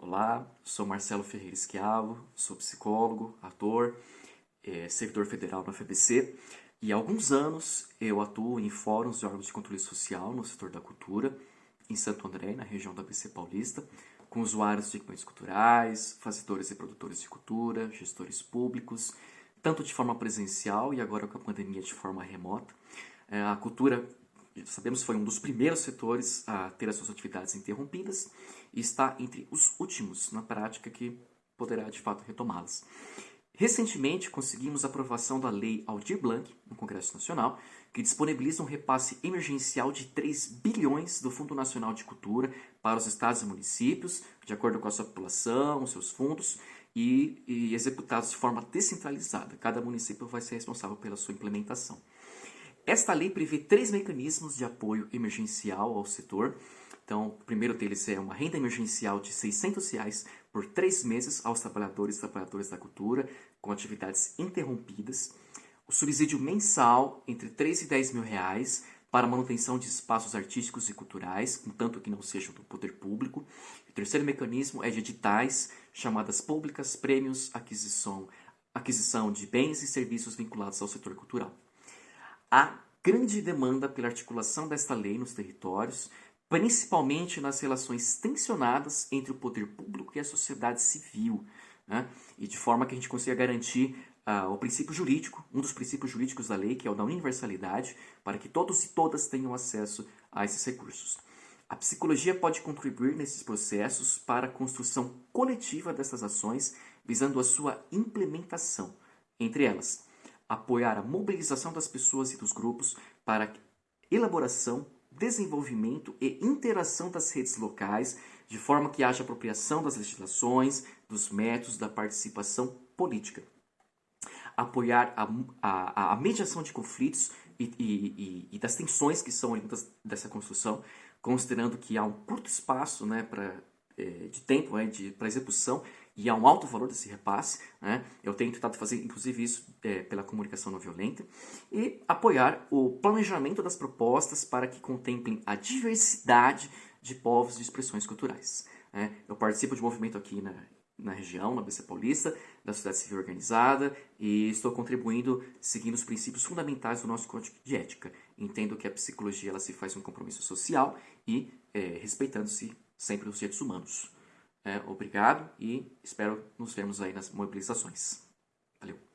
Olá, sou Marcelo Ferreira Esquiavo, sou psicólogo, ator, é, servidor federal na FBC e há alguns anos eu atuo em fóruns e órgãos de controle social no setor da cultura, em Santo André, na região da ABC Paulista, com usuários de equipamentos culturais, fazedores e produtores de cultura, gestores públicos, tanto de forma presencial e agora com a pandemia de forma remota. É, a cultura sabemos foi um dos primeiros setores a ter as suas atividades interrompidas e está entre os últimos na prática que poderá de fato retomá-las. Recentemente conseguimos a aprovação da Lei Aldir Blanc no Congresso Nacional, que disponibiliza um repasse emergencial de 3 bilhões do Fundo Nacional de Cultura para os estados e municípios, de acordo com a sua população, seus fundos, e, e executados de forma descentralizada. Cada município vai ser responsável pela sua implementação. Esta lei prevê três mecanismos de apoio emergencial ao setor. Então, o primeiro deles é uma renda emergencial de 600 reais por três meses aos trabalhadores e trabalhadoras da cultura com atividades interrompidas. O subsídio mensal entre 3 e 10 mil reais para a manutenção de espaços artísticos e culturais, contanto que não sejam do poder público. O terceiro mecanismo é de editais, chamadas públicas, prêmios, aquisição, aquisição de bens e serviços vinculados ao setor cultural. Há grande demanda pela articulação desta lei nos territórios, principalmente nas relações tensionadas entre o poder público e a sociedade civil, né? e de forma que a gente consiga garantir uh, o princípio jurídico, um dos princípios jurídicos da lei, que é o da universalidade, para que todos e todas tenham acesso a esses recursos. A psicologia pode contribuir nesses processos para a construção coletiva dessas ações, visando a sua implementação, entre elas apoiar a mobilização das pessoas e dos grupos para elaboração, desenvolvimento e interação das redes locais, de forma que haja apropriação das legislações, dos métodos da participação política. Apoiar a, a, a mediação de conflitos e, e, e, das tensões que são oriundas dessa construção, considerando que há um curto espaço né, pra, é, de tempo né, para execução e há um alto valor desse repasse. Né? Eu tenho tentado fazer, inclusive, isso é, pela comunicação não violenta. E apoiar o planejamento das propostas para que contemplem a diversidade de povos e expressões culturais. Né? Eu participo de um movimento aqui na, na região, na BC Paulista, da sociedade civil organizada, e estou contribuindo seguindo os princípios fundamentais do nosso código de ética. Entendo que a psicologia ela se faz um compromisso social e é, respeitando-se sempre os direitos humanos. É, obrigado e espero nos vermos aí nas mobilizações. Valeu!